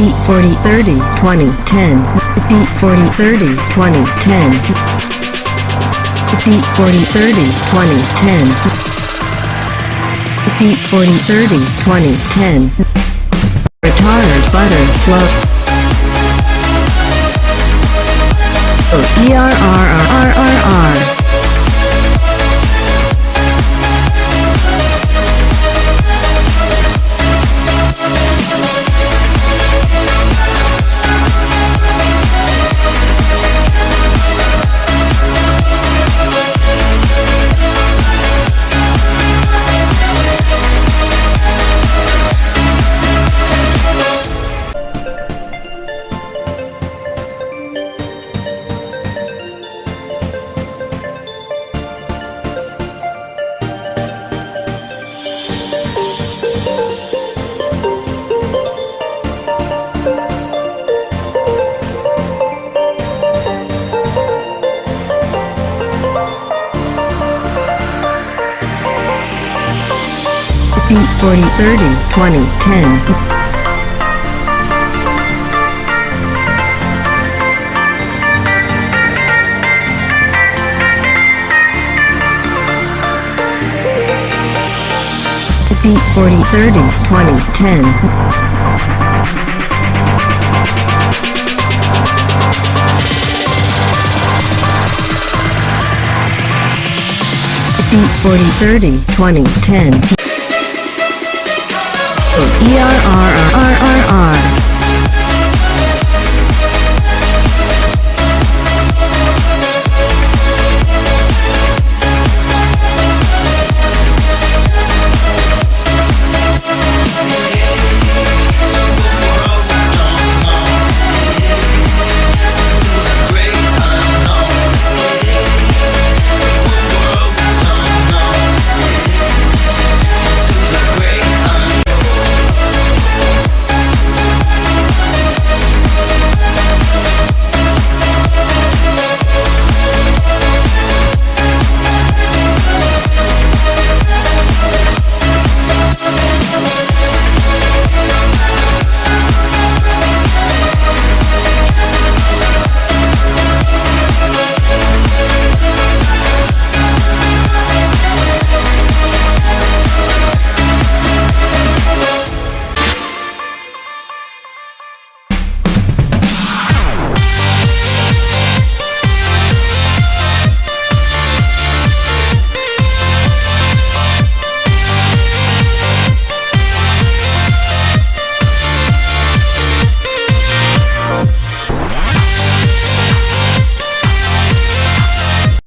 Defeat 40 30 2010 Defeat 40 30 2010 Defeat 40 30 2010 Defeat 40 30 2010 Retard butter fluff E R R R R R R 50, 40, 30, 20, 10. 40, 30, 20, 10. 40, 30, 20, 10 code ERRRRR.